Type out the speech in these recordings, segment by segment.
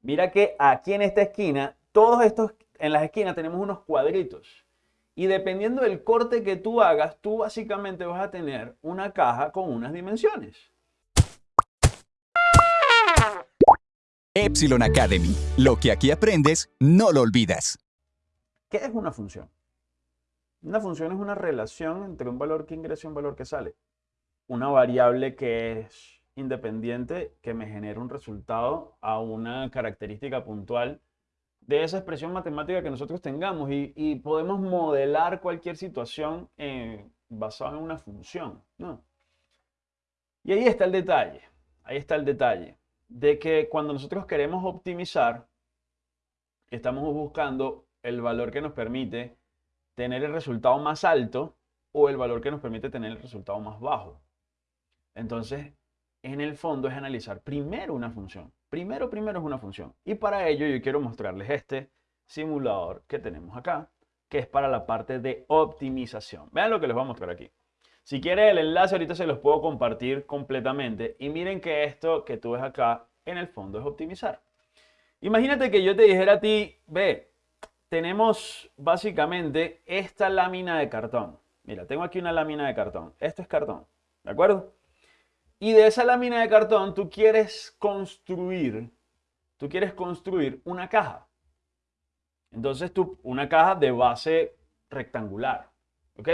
Mira que aquí en esta esquina, todos estos, en las esquinas tenemos unos cuadritos. Y dependiendo del corte que tú hagas, tú básicamente vas a tener una caja con unas dimensiones. Epsilon Academy. Lo que aquí aprendes, no lo olvidas. ¿Qué es una función? Una función es una relación entre un valor que ingresa y un valor que sale. Una variable que es independiente que me genera un resultado a una característica puntual de esa expresión matemática que nosotros tengamos y, podemos modelar cualquier situación eh, basada en una función. ¿no? Y ahí está el detalle, ahí está el detalle, de que cuando nosotros queremos optimizar, estamos buscando el valor que nos permite tener el resultado más alto o el valor que nos permite tener el resultado más bajo. Entonces, en el fondo es analizar primero una función. Primero, primero es una función. Y para ello yo quiero mostrarles este simulador que tenemos acá, que es para la parte de optimización. Vean lo que les voy a mostrar aquí. Si quieren el enlace ahorita se los puedo compartir completamente. Y miren que esto que tú ves acá en el fondo es optimizar. Imagínate que yo te dijera a ti, ve, tenemos básicamente esta lámina de cartón. Mira, tengo aquí una lámina de cartón. Esto es cartón, ¿de acuerdo? Y de esa lámina de cartón tú quieres construir, tú quieres construir una caja. Entonces tú, una caja de base rectangular, ¿ok?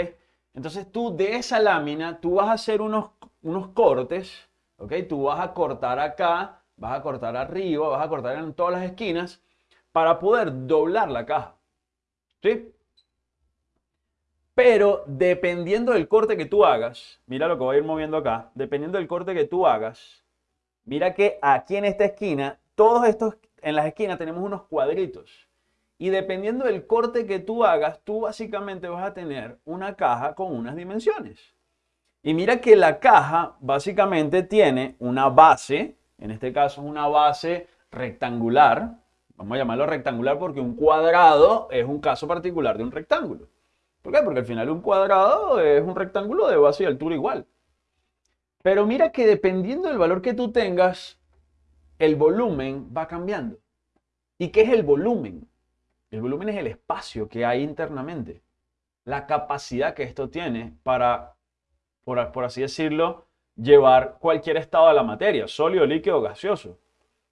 Entonces tú de esa lámina, tú vas a hacer unos, unos cortes, ¿ok? Tú vas a cortar acá, vas a cortar arriba, vas a cortar en todas las esquinas para poder doblar la caja, ¿sí? Pero dependiendo del corte que tú hagas, mira lo que voy a ir moviendo acá, dependiendo del corte que tú hagas, mira que aquí en esta esquina, todos estos, en las esquinas tenemos unos cuadritos. Y dependiendo del corte que tú hagas, tú básicamente vas a tener una caja con unas dimensiones. Y mira que la caja básicamente tiene una base, en este caso es una base rectangular. Vamos a llamarlo rectangular porque un cuadrado es un caso particular de un rectángulo. ¿Por qué? Porque al final un cuadrado es un rectángulo de base y altura igual. Pero mira que dependiendo del valor que tú tengas, el volumen va cambiando. ¿Y qué es el volumen? El volumen es el espacio que hay internamente. La capacidad que esto tiene para, por, por así decirlo, llevar cualquier estado de la materia, sólido, líquido, gaseoso.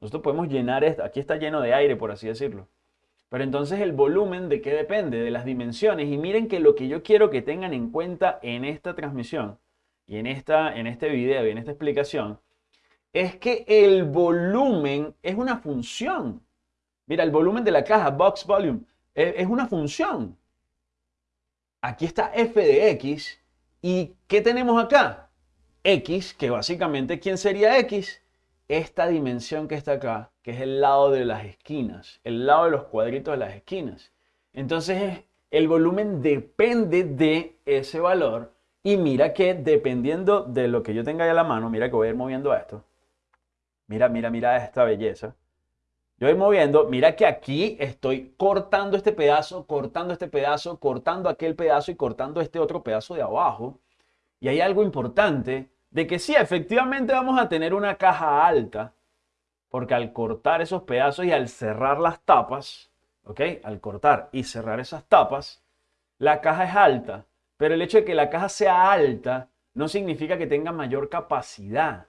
Nosotros podemos llenar esto. Aquí está lleno de aire, por así decirlo. Pero entonces el volumen de qué depende? De las dimensiones. Y miren que lo que yo quiero que tengan en cuenta en esta transmisión y en, esta, en este video y en esta explicación es que el volumen es una función. Mira, el volumen de la caja, box volume, es, es una función. Aquí está f de x. ¿Y qué tenemos acá? x, que básicamente, ¿quién sería x? Esta dimensión que está acá, que es el lado de las esquinas, el lado de los cuadritos de las esquinas. Entonces el volumen depende de ese valor y mira que dependiendo de lo que yo tenga ahí a la mano, mira que voy a ir moviendo esto. Mira, mira, mira esta belleza. Yo voy moviendo, mira que aquí estoy cortando este pedazo, cortando este pedazo, cortando aquel pedazo y cortando este otro pedazo de abajo. Y hay algo importante de que sí, efectivamente vamos a tener una caja alta, porque al cortar esos pedazos y al cerrar las tapas, ¿ok? Al cortar y cerrar esas tapas, la caja es alta, pero el hecho de que la caja sea alta no significa que tenga mayor capacidad.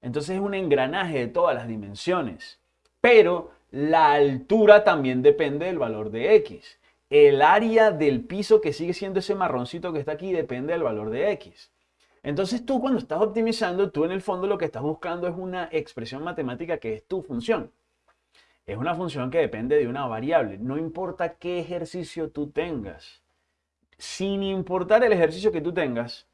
Entonces es un engranaje de todas las dimensiones. Pero la altura también depende del valor de X. El área del piso que sigue siendo ese marroncito que está aquí depende del valor de X. Entonces tú cuando estás optimizando, tú en el fondo lo que estás buscando es una expresión matemática que es tu función. Es una función que depende de una variable. No importa qué ejercicio tú tengas. Sin importar el ejercicio que tú tengas,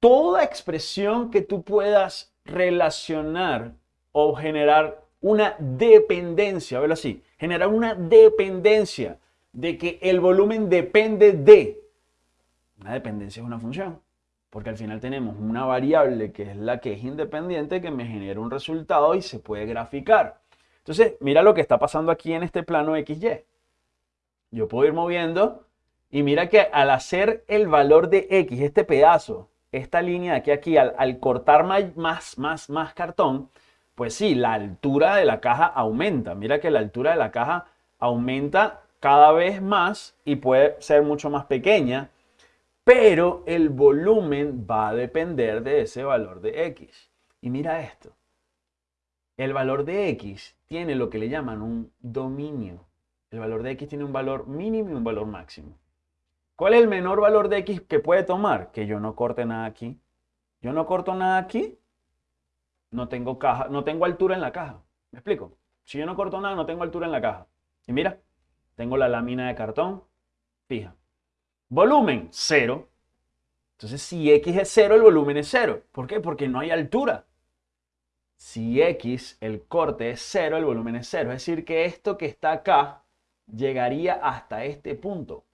toda expresión que tú puedas relacionar o generar una dependencia, verlo así, generar una dependencia de que el volumen depende de. Una dependencia es una función. Porque al final tenemos una variable que es la que es independiente que me genera un resultado y se puede graficar. Entonces, mira lo que está pasando aquí en este plano XY. Yo puedo ir moviendo y mira que al hacer el valor de X, este pedazo, esta línea de aquí aquí, al, cortar más, más, más cartón, Pues sí, la altura de la caja aumenta. Mira que la altura de la caja aumenta cada vez más y puede ser mucho más pequeña, pero el volumen va a depender de ese valor de X. Y mira esto. El valor de X tiene lo que le llaman un dominio. El valor de X tiene un valor mínimo y un valor máximo. ¿Cuál es el menor valor de X que puede tomar? Que yo no corte nada aquí. Yo no corto nada aquí, no tengo caja, no tengo altura en la caja. ¿Me explico? Si yo no corto nada, no tengo altura en la caja. Y mira, tengo la lámina de cartón fija. Volumen, cero. Entonces, si X es cero, el volumen es cero. ¿Por qué? Porque no hay altura. Si X, el corte es cero, el volumen es cero. Es decir, que esto que está acá llegaría hasta este punto.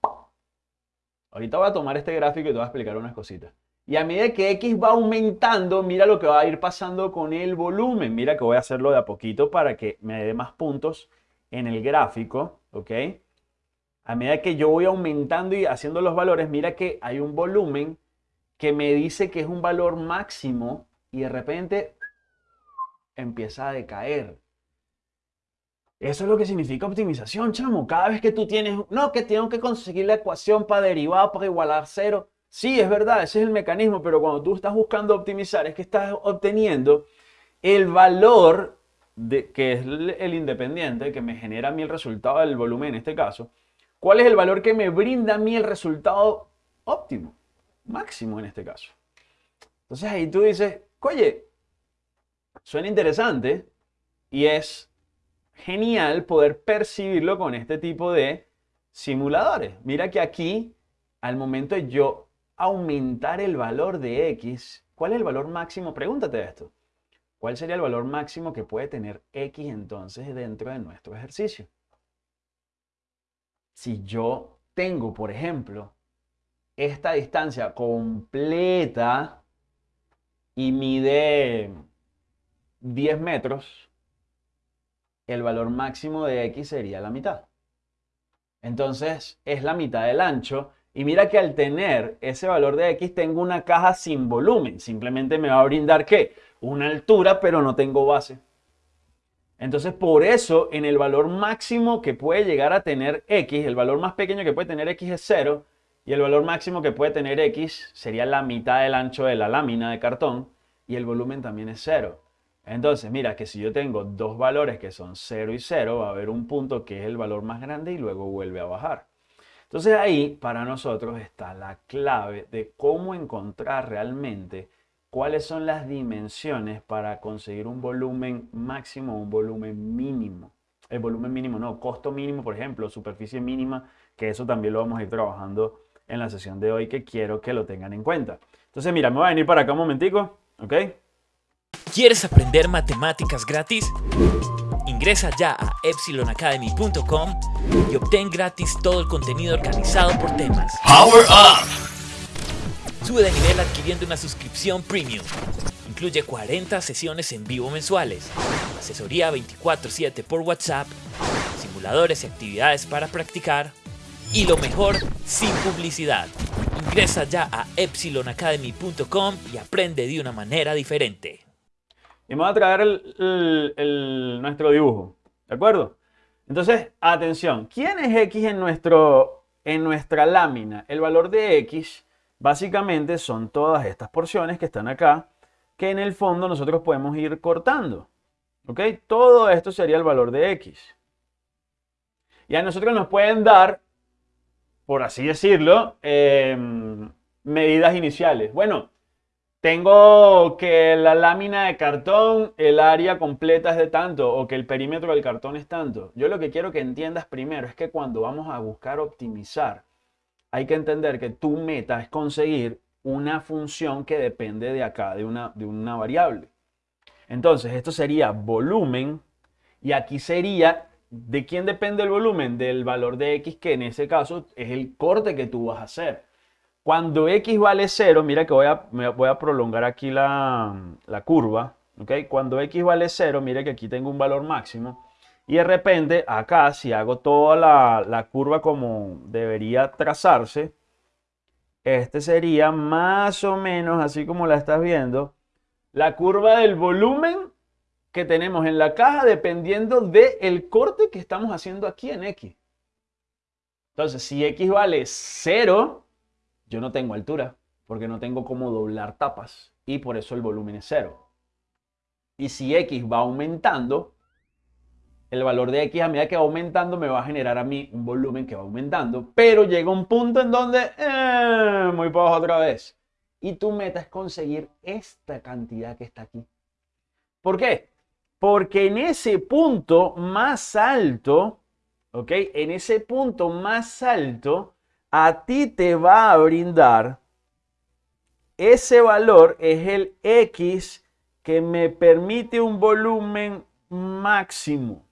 Ahorita voy a tomar este gráfico y te voy a explicar unas cositas. Y a medida que X va aumentando, mira lo que va a ir pasando con el volumen. Mira que voy a hacerlo de a poquito para que me dé más puntos en el gráfico, ¿ok? A medida que yo voy aumentando y haciendo los valores, mira que hay un volumen que me dice que es un valor máximo y de repente empieza a decaer. Eso es lo que significa optimización, chamo. Cada vez que tú tienes, no, que tengo que conseguir la ecuación para derivar, para igualar cero. Sí, es verdad, ese es el mecanismo, pero cuando tú estás buscando optimizar, es que estás obteniendo el valor de, que es el independiente, que me genera a mí el resultado del volumen en este caso. ¿Cuál es el valor que me brinda a mí el resultado óptimo? Máximo en este caso. Entonces ahí tú dices, oye, suena interesante y es genial poder percibirlo con este tipo de simuladores. Mira que aquí, al momento de yo aumentar el valor de X, ¿cuál es el valor máximo? Pregúntate esto. ¿Cuál sería el valor máximo que puede tener X entonces dentro de nuestro ejercicio? Si yo tengo, por ejemplo, esta distancia completa y mide 10 metros, el valor máximo de X sería la mitad. Entonces es la mitad del ancho. Y mira que al tener ese valor de X tengo una caja sin volumen. Simplemente me va a brindar ¿qué? Una altura, pero no tengo base. Entonces por eso en el valor máximo que puede llegar a tener X, el valor más pequeño que puede tener X es 0. Y el valor máximo que puede tener X sería la mitad del ancho de la lámina de cartón. Y el volumen también es 0. Entonces, mira que si yo tengo dos valores que son 0 y 0, va a haber un punto que es el valor más grande y luego vuelve a bajar. Entonces ahí para nosotros está la clave de cómo encontrar realmente cuáles son las dimensiones para conseguir un volumen máximo o un volumen mínimo. El volumen mínimo, no, costo mínimo, por ejemplo, superficie mínima, que eso también lo vamos a ir trabajando en la sesión de hoy que quiero que lo tengan en cuenta. Entonces, mira, me voy a venir para acá un momentico, ¿ok? ¿Quieres aprender matemáticas gratis? Ingresa ya a epsilonacademy.com y obtén gratis todo el contenido organizado por temas. Power Up! Sube de nivel adquiriendo una suscripción premium. Incluye 40 sesiones en vivo mensuales, asesoría 24/7 por WhatsApp, simuladores y actividades para practicar y lo mejor, sin publicidad. Ingresa ya a epsilonacademy.com y aprende de una manera diferente. Y voy a traer el, nuestro dibujo. ¿De acuerdo? Entonces, atención. ¿Quién es X en, nuestro, en nuestra lámina? El valor de X básicamente son todas estas porciones que están acá, que en el fondo nosotros podemos ir cortando. ¿Ok? Todo esto sería el valor de X. Y a nosotros nos pueden dar, por así decirlo, eh, medidas iniciales. Bueno, tengo que la lámina de cartón, el área completa es de tanto o que el perímetro del cartón es tanto. Yo lo que quiero que entiendas primero es que cuando vamos a buscar optimizar, hay que entender que tu meta es conseguir una función que depende de acá, de una, de una variable. Entonces, esto sería volumen y aquí sería, ¿de quién depende el volumen? Del valor de x, que en ese caso es el corte que tú vas a hacer. Cuando x vale 0, mira que voy a, voy a prolongar aquí la, curva. ¿okay? Cuando x vale 0, mira que aquí tengo un valor máximo. Y de repente acá, si hago toda la, la curva como debería trazarse, este sería más o menos así como la estás viendo. La curva del volumen que tenemos en la caja dependiendo del el corte que estamos haciendo aquí en X. Entonces, si X vale 0, yo no tengo altura, porque no tengo cómo doblar tapas, y por eso el volumen es 0. Y si X va aumentando, el valor de X a medida que va aumentando me va a generar a mí un volumen que va aumentando, pero llega un punto en donde, eh, muy poco otra vez. Y tu meta es conseguir esta cantidad que está aquí. ¿Por qué? Porque en ese punto más alto, ¿ok? En ese punto más alto, a ti te va a brindar ese valor es el X que me permite un volumen máximo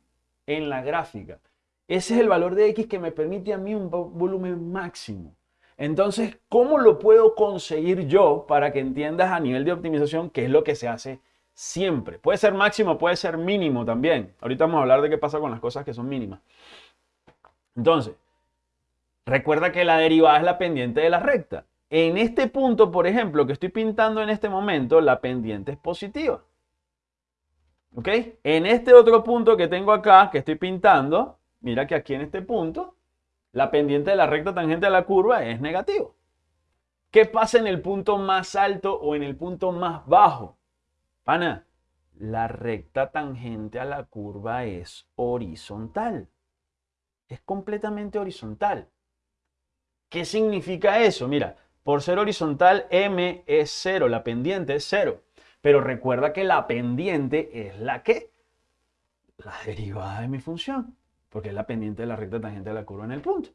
en la gráfica. Ese es el valor de X que me permite a mí un volumen máximo. Entonces, ¿cómo lo puedo conseguir yo para que entiendas a nivel de optimización qué es lo que se hace siempre? Puede ser máximo, puede ser mínimo también. Ahorita vamos a hablar de qué pasa con las cosas que son mínimas. Entonces, recuerda que la derivada es la pendiente de la recta. En este punto, por ejemplo, que estoy pintando en este momento, la pendiente es positiva. ¿Ok? En este otro punto que tengo acá, que estoy pintando, mira que aquí en este punto, la pendiente de la recta tangente a la curva es negativo. ¿Qué pasa en el punto más alto o en el punto más bajo? Pana, la recta tangente a la curva es horizontal. Es completamente horizontal. ¿Qué significa eso? Mira, por ser horizontal, m es 0, la pendiente es 0. Pero recuerda que la pendiente es la que? La derivada de mi función, porque es la pendiente de la recta tangente de la curva en el punto.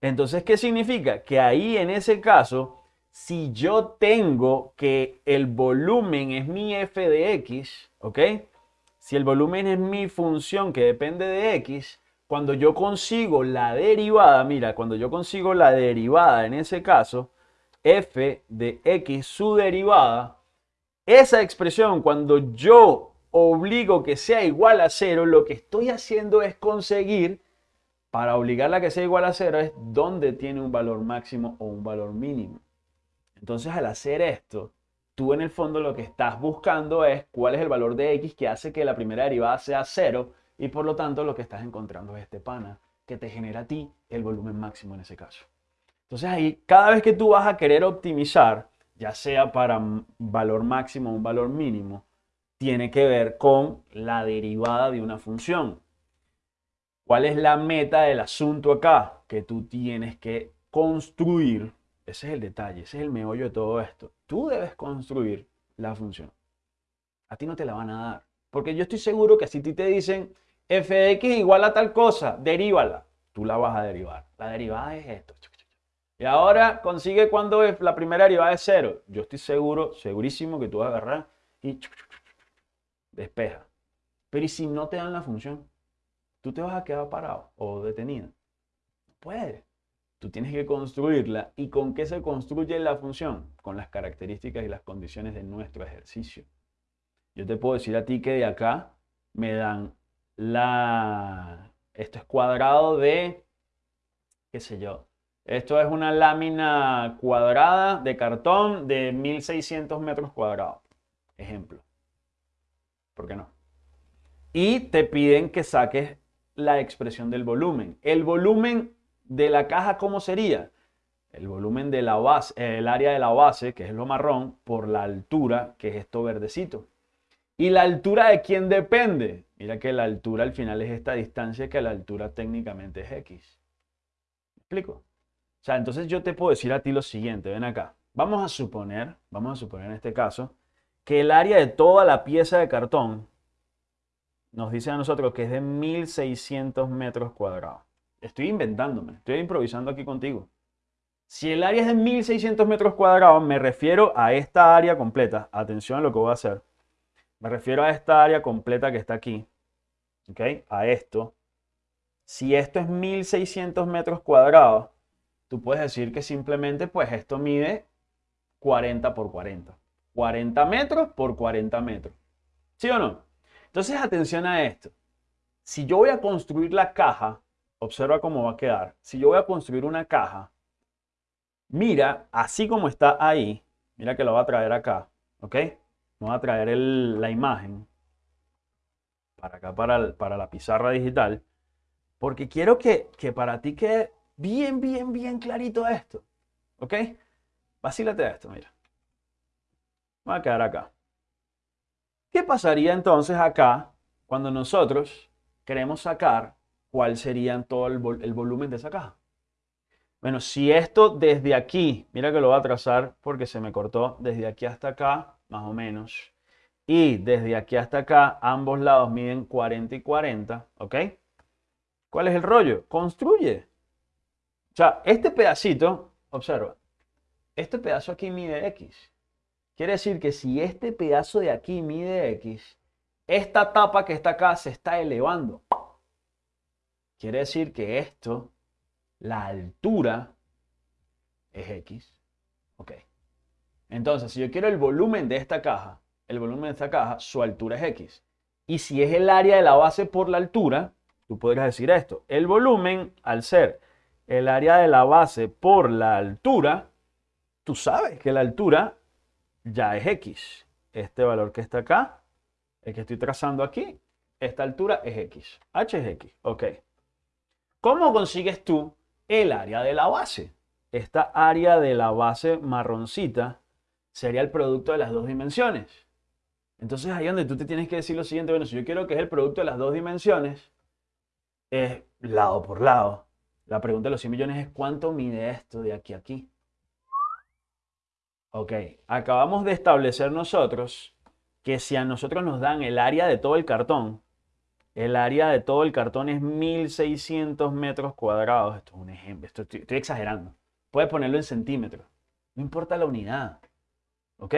Entonces, ¿qué significa? Que ahí en ese caso, si yo tengo que el volumen es mi f de x, ¿ok? Si el volumen es mi función que depende de x, cuando yo consigo la derivada, mira, cuando yo consigo la derivada en ese caso, f de x, su derivada, esa expresión cuando yo obligo que sea igual a cero, lo que estoy haciendo es conseguir, para obligarla a que sea igual a cero, es dónde tiene un valor máximo o un valor mínimo. Entonces al hacer esto, tú en el fondo lo que estás buscando es cuál es el valor de x que hace que la primera derivada sea cero y por lo tanto lo que estás encontrando es este pana que te genera a ti el volumen máximo en ese caso. Entonces ahí, cada vez que tú vas a querer optimizar, ya sea para valor máximo o un valor mínimo, tiene que ver con la derivada de una función. ¿Cuál es la meta del asunto acá? Que tú tienes que construir. Ese es el detalle, ese es el meollo de todo esto. Tú debes construir la función. A ti no te la van a dar. Porque yo estoy seguro que si ti te dicen f de x igual a tal cosa, derívala. Tú la vas a derivar. La derivada es esto. Y ahora consigue cuando la primera derivada es cero. Yo estoy seguro, segurísimo que tú vas a agarrar y despeja. Pero ¿y si no te dan la función? Tú te vas a quedar parado o detenido. No. Tú tienes que construirla. ¿Y con qué se construye la función? Con las características y las condiciones de nuestro ejercicio. Yo te puedo decir a ti que de acá me dan la... Esto es cuadrado de, qué sé yo, esto es una lámina cuadrada de cartón de 1600 metros cuadrados. Ejemplo. ¿Por qué no? Y te piden que saques la expresión del volumen. El volumen de la caja, ¿cómo sería? El volumen de la base, el área de la base, que es lo marrón, por la altura, que es esto verdecito. ¿Y la altura de quién depende? Mira que la altura al final es esta distancia que la altura técnicamente es x. ¿Me explico? O sea, entonces yo te puedo decir a ti lo siguiente, ven acá. Vamos a suponer, vamos a suponer en este caso, que el área de toda la pieza de cartón nos dice a nosotros que es de 1600 metros cuadrados. Estoy inventándome, estoy improvisando aquí contigo. Si el área es de 1600 metros cuadrados, me refiero a esta área completa. Atención a lo que voy a hacer. Me refiero a esta área completa que está aquí. ¿Ok? A esto. Si esto es 1600 metros cuadrados, tú puedes decir que simplemente pues esto mide 40 por 40. 40 metros por 40 metros. ¿Sí o no? Entonces atención a esto. Si yo voy a construir la caja, observa cómo va a quedar. Si yo voy a construir una caja, mira, así como está ahí, mira que lo va a traer acá, ¿ok? Va a traer la imagen. para acá, para, para la pizarra digital, porque quiero que, que para ti quede bien, bien, bien clarito esto. ¿Ok? Vacílate esto, mira. Va a quedar acá. ¿Qué pasaría entonces acá cuando nosotros queremos sacar cuál sería todo el, el volumen de esa caja? Bueno, si esto desde aquí, mira que lo voy a trazar porque se me cortó, desde aquí hasta acá, más o menos, y desde aquí hasta acá, ambos lados miden 40 y 40, ¿ok? ¿Cuál es el rollo? Construye. O sea, este pedacito, observa, este pedazo aquí mide X. Quiere decir que si este pedazo de aquí mide X, esta tapa que está acá se está elevando. Quiere decir que esto la altura es X. Ok. Entonces, si yo quiero el volumen de esta caja, el volumen de esta caja, su altura es X. Y si es el área de la base por la altura, tú podrías decir esto. El volumen, al ser el área de la base por la altura, tú sabes que la altura ya es X. Este valor que está acá, el que estoy trazando aquí, esta altura es X. H es X. Ok. ¿Cómo consigues tú el área de la base. Esta área de la base marroncita sería el producto de las dos dimensiones. Entonces ahí donde tú te tienes que decir lo siguiente, bueno, si yo quiero que es el producto de las dos dimensiones, es lado por lado. La pregunta de los 100 millones es ¿cuánto mide esto de aquí a aquí? Ok, acabamos de establecer nosotros que si a nosotros nos dan el área de todo el cartón, el área de todo el cartón es 1600 metros cuadrados. Esto es un ejemplo, estoy, exagerando. Puedes ponerlo en centímetros. No importa la unidad. ¿Ok?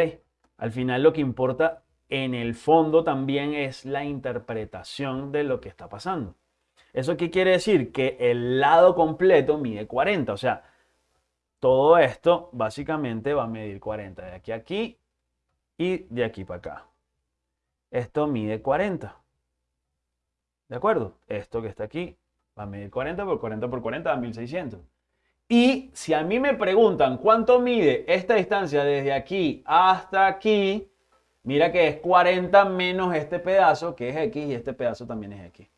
Al final lo que importa en el fondo también es la interpretación de lo que está pasando. ¿Eso qué quiere decir? Que el lado completo mide 40. O sea, todo esto básicamente va a medir 40 de aquí a aquí y de aquí para acá. Esto mide 40. ¿De acuerdo? Esto que está aquí va a medir 40 por 40 por 40 a 1600. Y si a mí me preguntan cuánto mide esta distancia desde aquí hasta aquí, mira que es 40 menos este pedazo que es X y este pedazo también es X.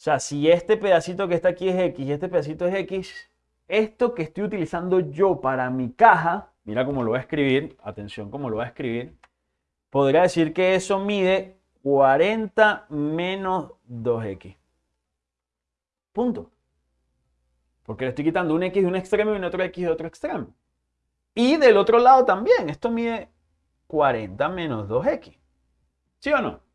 O sea, si este pedacito que está aquí es X y este pedacito es X, esto que estoy utilizando yo para mi caja, mira cómo lo voy a escribir, atención cómo lo voy a escribir, podría decir que eso mide 40 menos 2x. Punto. Porque le estoy quitando un x de un extremo y un otro x de otro extremo. Y del otro lado también. Esto mide 40 menos 2x. ¿Sí o no?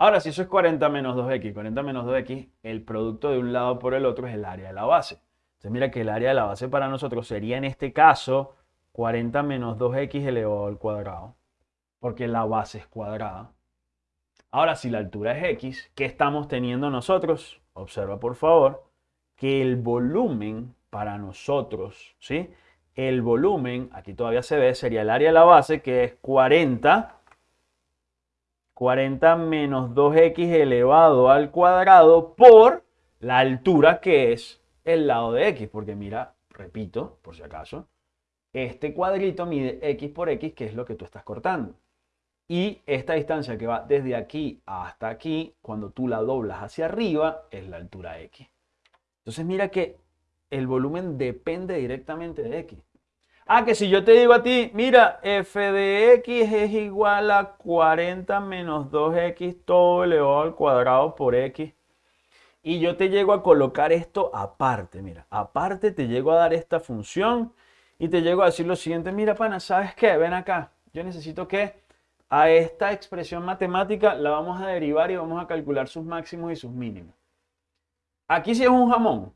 Ahora, si eso es 40 menos 2x, 40 menos 2x, el producto de un lado por el otro es el área de la base. Entonces mira que el área de la base para nosotros sería en este caso 40 menos 2x elevado al cuadrado. Porque la base es cuadrada. Ahora, si la altura es x, ¿qué estamos teniendo nosotros? Observa, por favor, que el volumen para nosotros, ¿sí? El volumen, aquí todavía se ve, sería el área de la base, que es 40. 40 menos 2x elevado al cuadrado por la altura que es el lado de x. Porque mira, repito, por si acaso, este cuadrito mide x por x, que es lo que tú estás cortando. Y esta distancia que va desde aquí hasta aquí, cuando tú la doblas hacia arriba, es la altura x. Entonces mira que el volumen depende directamente de x. Ah, que si yo te digo a ti, mira, f de x es igual a 40 menos 2x todo elevado al cuadrado por x. Y yo te llego a colocar esto aparte, mira, aparte te llego a dar esta función y te llego a decir lo siguiente, mira pana, ¿sabes qué? Ven acá, yo necesito que a esta expresión matemática la vamos a derivar y vamos a calcular sus máximos y sus mínimos. Aquí sí es un jamón.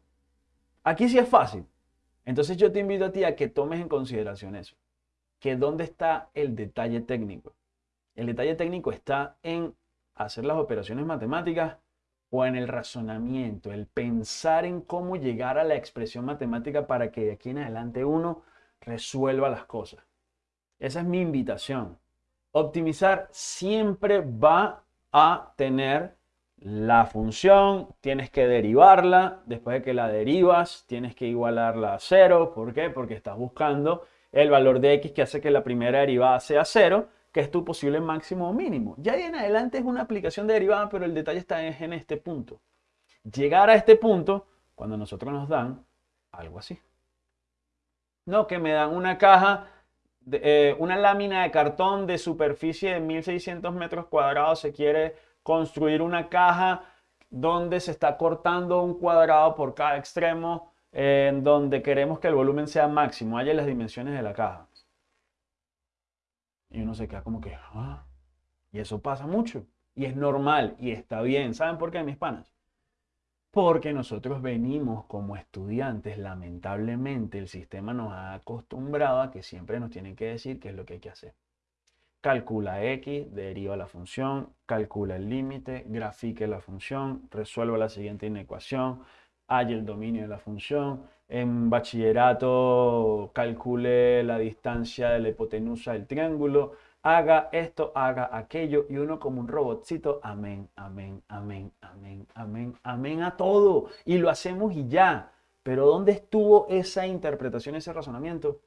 Aquí sí es fácil. Entonces yo te invito a ti a que tomes en consideración eso. Que dónde está el detalle técnico. El detalle técnico está en hacer las operaciones matemáticas o en el razonamiento, el pensar en cómo llegar a la expresión matemática para que de aquí en adelante uno resuelva las cosas. Esa es mi invitación optimizar siempre va a tener la función, tienes que derivarla, después de que la derivas, tienes que igualarla a cero. ¿Por qué? Porque estás buscando el valor de x que hace que la primera derivada sea cero que es tu posible máximo o mínimo. Ya en adelante es una aplicación de derivada, pero el detalle está en este punto. Llegar a este punto cuando nosotros nos dan algo así. No, que me dan una caja, eh, una lámina de cartón de superficie de 1600 metros cuadrados. Se quiere construir una caja donde se está cortando un cuadrado por cada extremo, en donde queremos que el volumen sea máximo. Haya las dimensiones de la caja. Y uno se queda como que, ah, y eso pasa mucho. Y es normal y está bien. ¿Saben por qué, mis panas? Porque nosotros venimos como estudiantes, lamentablemente el sistema nos ha acostumbrado a que siempre nos tienen que decir qué es lo que hay que hacer. Calcula x, deriva la función, calcula el límite, grafique la función, resuelva la siguiente inecuación, haya el dominio de la función. En bachillerato calcule la distancia de la hipotenusa del triángulo, haga esto, haga aquello, y uno como un robotcito, amén, amén, amén, amén, amén, amén a todo. Y lo hacemos y ya. Pero ¿dónde estuvo esa interpretación, ese razonamiento?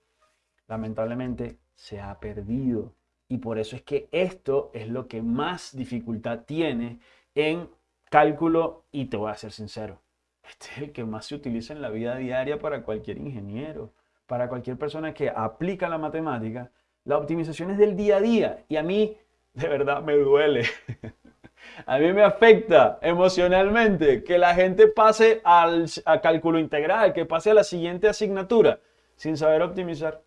Lamentablemente se ha perdido. Y por eso es que esto es lo que más dificultad tiene en cálculo y te voy a ser sincero. Este es el que más se utiliza en la vida diaria para cualquier ingeniero, para cualquier persona que aplica la matemática la optimización es del día a día y a mí de verdad me duele. a mí me afecta emocionalmente que la gente pase al cálculo integral, que pase a la siguiente asignatura sin saber optimizar.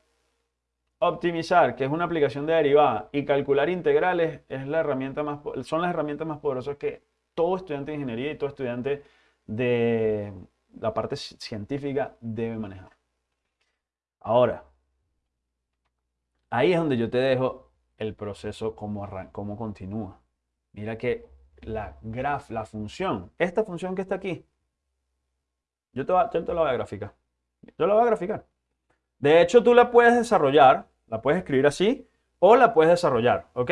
Optimizar, que es una aplicación de derivada, y calcular integrales es la herramienta más, son las herramientas más poderosas que todo estudiante de ingeniería y todo estudiante de la parte científica debe manejar. Ahora, Ahí es donde yo te dejo el proceso cómo continúa. Mira que la graf, la función, esta función que está aquí, yo te, yo te la voy a graficar. Yo la voy a graficar. De hecho, tú la puedes desarrollar, la puedes escribir así, o la puedes desarrollar, ¿ok?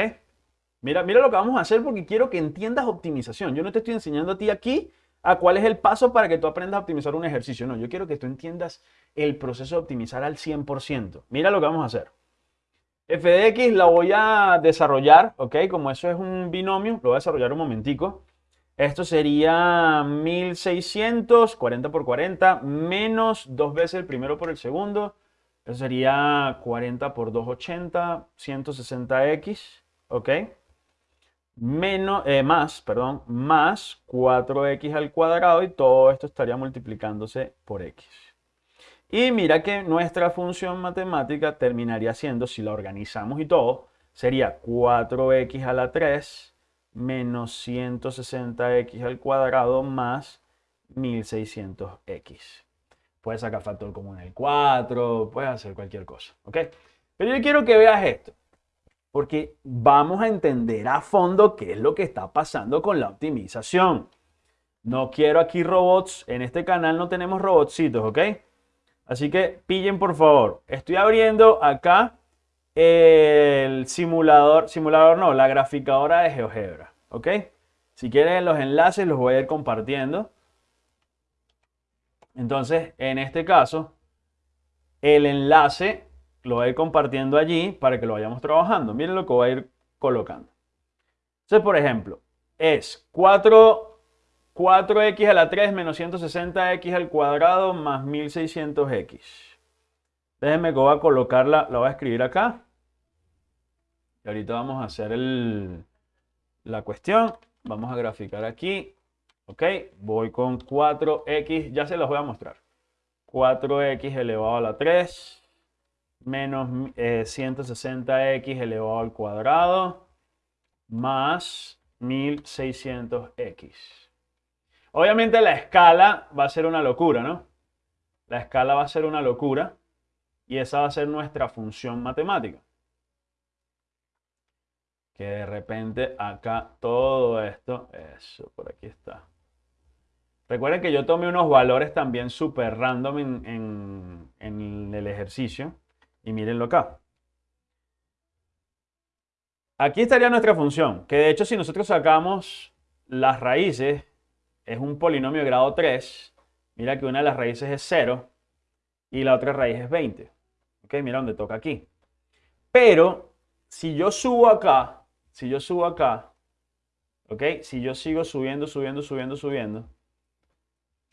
Mira, mira lo que vamos a hacer porque quiero que entiendas optimización. Yo no te estoy enseñando a ti aquí a cuál es el paso para que tú aprendas a optimizar un ejercicio. No, yo quiero que tú entiendas el proceso de optimizar al 100%. Mira lo que vamos a hacer f de x la voy a desarrollar, ¿ok? Como eso es un binomio, lo voy a desarrollar un momentico. Esto sería 1600, 40 por 40, menos dos veces el primero por el segundo. Eso sería 40 por 280, 160x, ¿ok? Menos, eh, más, perdón, más 4x al cuadrado y todo esto estaría multiplicándose por x. Y mira que nuestra función matemática terminaría siendo, si la organizamos y todo, sería 4x a la 3 menos 160x al cuadrado más 1600x. Puedes sacar factor común el 4, puedes hacer cualquier cosa, ¿ok? Pero yo quiero que veas esto, porque vamos a entender a fondo qué es lo que está pasando con la optimización. No quiero aquí robots, en este canal no tenemos robotcitos, ¿ok? Así que pillen por favor. Estoy abriendo acá el simulador, simulador no, la graficadora de GeoGebra. ¿Ok? Si quieren los enlaces los voy a ir compartiendo. Entonces, en este caso, el enlace lo voy a ir compartiendo allí para que lo vayamos trabajando. Miren lo que voy a ir colocando. Entonces, por ejemplo, es 4 4x a la 3 menos 160x al cuadrado más 1600x. Déjenme que voy a colocarla, la voy a escribir acá. Y ahorita vamos a hacer la cuestión. Vamos a graficar aquí. Ok, voy con 4x, ya se los voy a mostrar. 4x elevado a la 3 menos 160x eh, elevado al cuadrado más 1600x. Obviamente la escala va a ser una locura, ¿no? La escala va a ser una locura y esa va a ser nuestra función matemática. Que de repente acá todo esto, eso, por aquí está. Recuerden que yo tomé unos valores también súper random en, el ejercicio y mírenlo acá. Aquí estaría nuestra función, que de hecho si nosotros sacamos las raíces es un polinomio de grado 3, mira que una de las raíces es 0 y la otra raíz es 20. ¿Ok? Mira dónde toca aquí. Pero si yo subo acá, si yo subo acá, ¿ok? Si yo sigo subiendo, subiendo, subiendo, subiendo,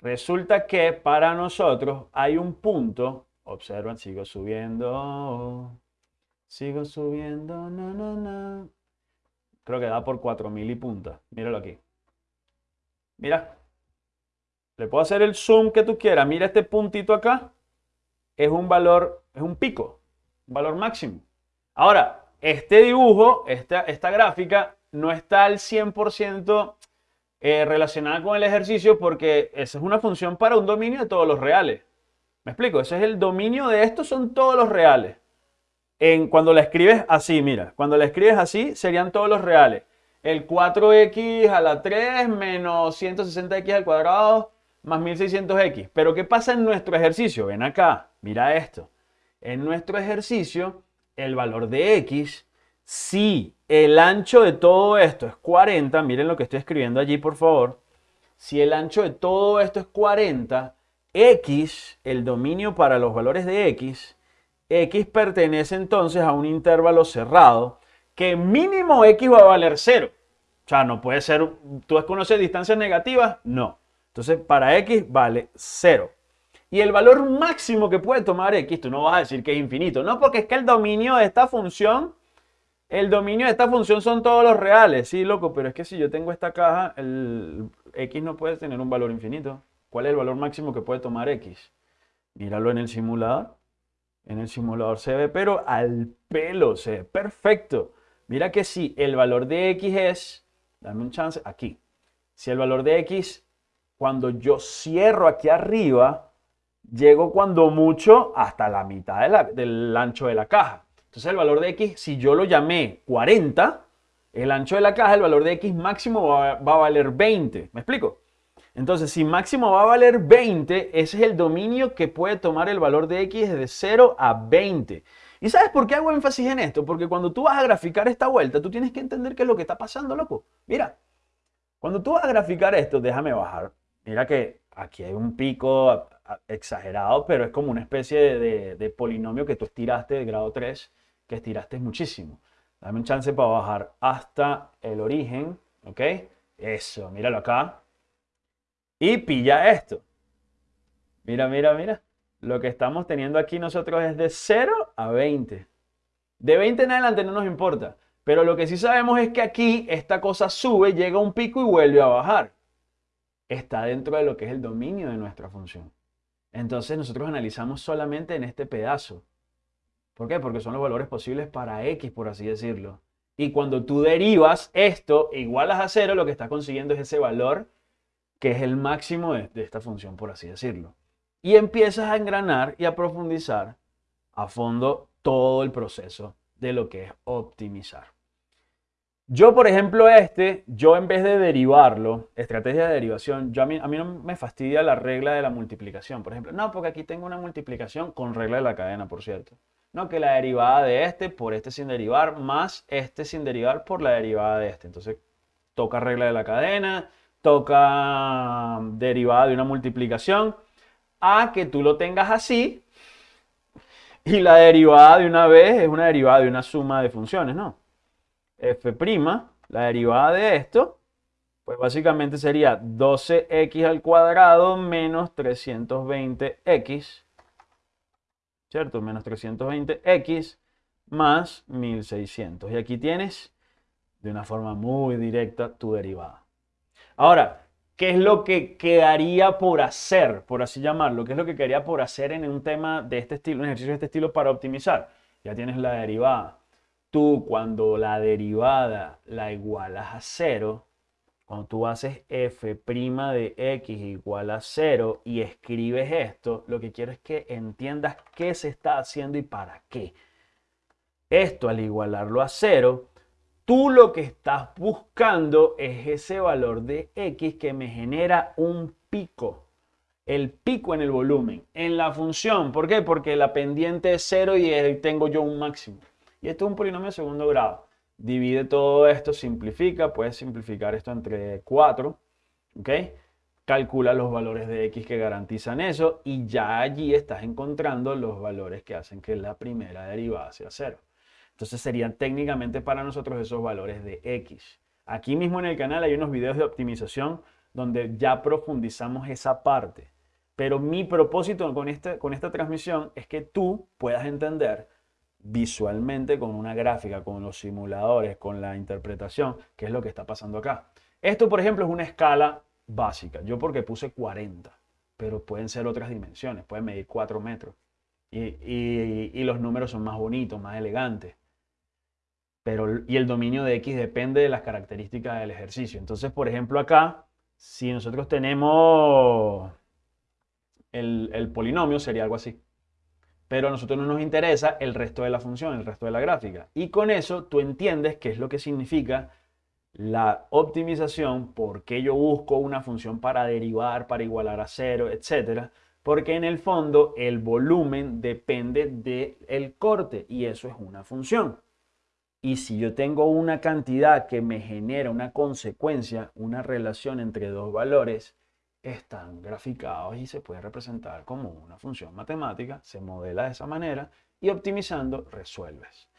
resulta que para nosotros hay un punto, observan, sigo subiendo, sigo subiendo. Creo que da por 4000 y punta. Míralo aquí. Mira. Le puedo hacer el zoom que tú quieras. Mira este puntito acá. Es un valor, es un pico, un valor máximo. Ahora, este dibujo, esta, esta gráfica, no está al 100% eh, relacionada con el ejercicio porque esa es una función para un dominio de todos los reales. ¿Me explico? Ese es el dominio de esto, son todos los reales. En, cuando la escribes así, mira, cuando la escribes así serían todos los reales. El 4x a la 3 menos 160x al cuadrado más 1600x. Pero ¿qué pasa en nuestro ejercicio? Ven acá, mira esto. En nuestro ejercicio, el valor de x, si el ancho de todo esto es 40, miren lo que estoy escribiendo allí, por favor. Si el ancho de todo esto es 40, x, el dominio para los valores de x, x pertenece entonces a un intervalo cerrado que mínimo x va a valer 0. O sea, no puede ser, ¿tú desconoces distancias negativas? No. Entonces, para x vale 0. Y el valor máximo que puede tomar x, tú no vas a decir que es infinito. No, porque es que el dominio de esta función, el dominio de esta función son todos los reales. Sí, loco, pero es que si yo tengo esta caja, el x no puede tener un valor infinito. ¿Cuál es el valor máximo que puede tomar x? Míralo en el simulador. En el simulador se ve, pero al pelo, se ve perfecto. Mira que si el valor de x es, dame un chance, aquí. Si el valor de x cuando yo cierro aquí arriba, llego cuando mucho hasta la mitad del ancho de la caja. Entonces el valor de x, si yo lo llamé 40, el ancho de la caja, el valor de x máximo va, a valer 20. ¿Me explico? Entonces, si máximo va a valer 20, ese es el dominio que puede tomar el valor de x de 0 a 20. ¿Y sabes por qué hago énfasis en esto? Porque cuando tú vas a graficar esta vuelta, tú tienes que entender qué es lo que está pasando, loco. Mira, cuando tú vas a graficar esto, déjame bajar Mira que aquí hay un pico exagerado, pero es como una especie de, polinomio que tú estiraste de grado 3, que estiraste muchísimo. Dame un chance para bajar hasta el origen, ¿ok? Eso, míralo acá. Y pilla esto. Mira, mira, mira. Lo que estamos teniendo aquí nosotros es de 0 a 20. De 20 en adelante no nos importa. Pero lo que sí sabemos es que aquí esta cosa sube, llega a un pico y vuelve a bajar está dentro de lo que es el dominio de nuestra función. Entonces nosotros analizamos solamente en este pedazo. ¿Por qué? Porque son los valores posibles para x, por así decirlo. Y cuando tú derivas esto igualas a cero, lo que estás consiguiendo es ese valor que es el máximo de, esta función, por así decirlo. Y empiezas a engranar y a profundizar a fondo todo el proceso de lo que es optimizar. Yo, por ejemplo, este, yo en vez de derivarlo, estrategia de derivación, yo a mí no me fastidia la regla de la multiplicación, por ejemplo. No, porque aquí tengo una multiplicación con regla de la cadena, por cierto. No, que la derivada de este por este sin derivar, más este sin derivar por la derivada de este. Entonces, toca regla de la cadena, toca derivada de una multiplicación, a que tú lo tengas así, y la derivada de una vez es una derivada de una suma de funciones, ¿no? f', la derivada de esto, pues básicamente sería 12x al cuadrado menos 320x, ¿cierto? Menos 320x más 1600. Y aquí tienes de una forma muy directa tu derivada. Ahora, ¿qué es lo que quedaría por hacer, por así llamarlo? ¿Qué es lo que quedaría por hacer en un tema de este estilo, un ejercicio de este estilo para optimizar? Ya tienes la derivada tú cuando la derivada la igualas a cero, cuando tú haces f' de x igual a cero y escribes esto, lo que quiero es que entiendas qué se está haciendo y para qué. Esto al igualarlo a cero, tú lo que estás buscando es ese valor de x que me genera un pico. El pico en el volumen, en la función. ¿Por qué? Porque la pendiente es cero y tengo yo un máximo. Y esto es un polinomio de segundo grado. Divide todo esto, simplifica, puedes simplificar esto entre 4, ¿ok? Calcula los valores de x que garantizan eso y ya allí estás encontrando los valores que hacen que la primera derivada sea 0. Entonces serían técnicamente para nosotros esos valores de X. Aquí mismo en el canal hay unos videos de optimización donde ya profundizamos esa parte. Pero mi propósito con esta, con esta transmisión es que tú puedas entender visualmente con una gráfica, con los simuladores, con la interpretación, qué es lo que está pasando acá. Esto, por ejemplo, es una escala básica. Yo porque puse 40, pero pueden ser otras dimensiones, pueden medir 4 metros. Y, los números son más bonitos, más elegantes. Pero, y el dominio de X depende de las características del ejercicio. Entonces, por ejemplo, acá, si nosotros tenemos el, el polinomio, sería algo así. Pero a nosotros no nos interesa el resto de la función, el resto de la gráfica. Y con eso tú entiendes qué es lo que significa la optimización, por qué yo busco una función para derivar, para igualar a cero, etcétera, porque en el fondo el volumen depende del corte y eso es una función. Y si yo tengo una cantidad que me genera una consecuencia, una relación entre dos valores, están graficados y se puede representar como una función matemática, se modela de esa manera y optimizando resuelves.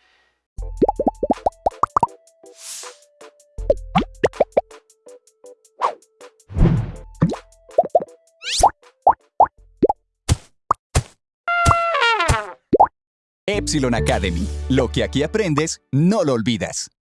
Epsilon Academy. Lo que aquí aprendes, no lo olvidas.